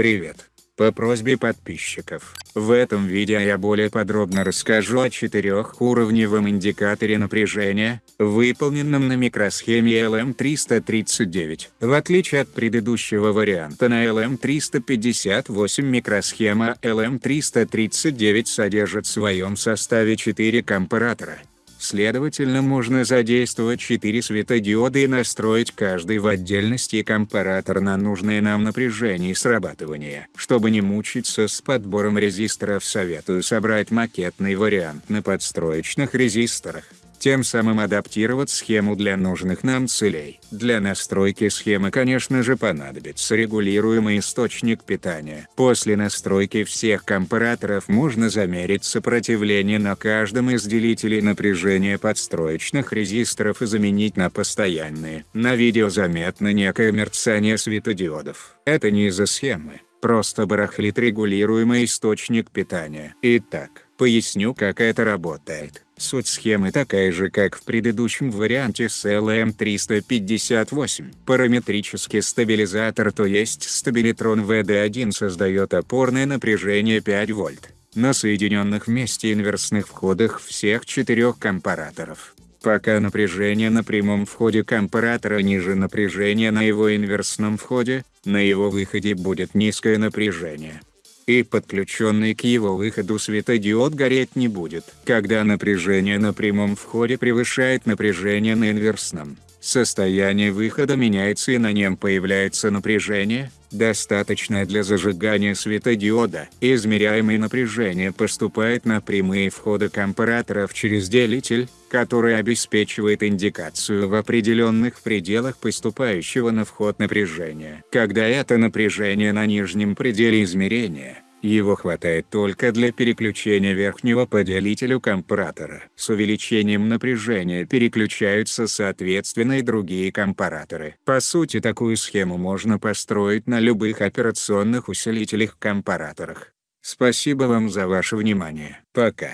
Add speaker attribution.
Speaker 1: Привет! По просьбе подписчиков, в этом видео я более подробно расскажу о четырехуровневом индикаторе напряжения, выполненном на микросхеме LM339. В отличие от предыдущего варианта на LM358 микросхема LM339 содержит в своем составе 4 компаратора. Следовательно можно задействовать 4 светодиода и настроить каждый в отдельности компаратор на нужное нам напряжение и срабатывание. Чтобы не мучиться с подбором резисторов советую собрать макетный вариант на подстроечных резисторах тем самым адаптировать схему для нужных нам целей. Для настройки схемы конечно же понадобится регулируемый источник питания. После настройки всех компараторов можно замерить сопротивление на каждом из делителей напряжения подстроечных резисторов и заменить на постоянные. На видео заметно некое мерцание светодиодов. Это не из-за схемы, просто барахлит регулируемый источник питания. Итак, поясню как это работает. Суть схемы такая же как в предыдущем варианте с LM358. Параметрический стабилизатор то есть стабилитрон VD1 создает опорное напряжение 5 вольт на соединенных вместе инверсных входах всех четырех компараторов. Пока напряжение на прямом входе компаратора ниже напряжения на его инверсном входе, на его выходе будет низкое напряжение и подключенный к его выходу светодиод гореть не будет. Когда напряжение на прямом входе превышает напряжение на инверсном, состояние выхода меняется и на нем появляется напряжение, достаточное для зажигания светодиода. Измеряемое напряжение поступает на прямые входы компараторов через делитель, который обеспечивает индикацию в определенных пределах поступающего на вход напряжения. Когда это напряжение на нижнем пределе измерения, его хватает только для переключения верхнего по делителю компаратора. С увеличением напряжения переключаются соответственно и другие компараторы. По сути такую схему можно построить на любых операционных усилителях компараторах. Спасибо вам за ваше внимание. Пока.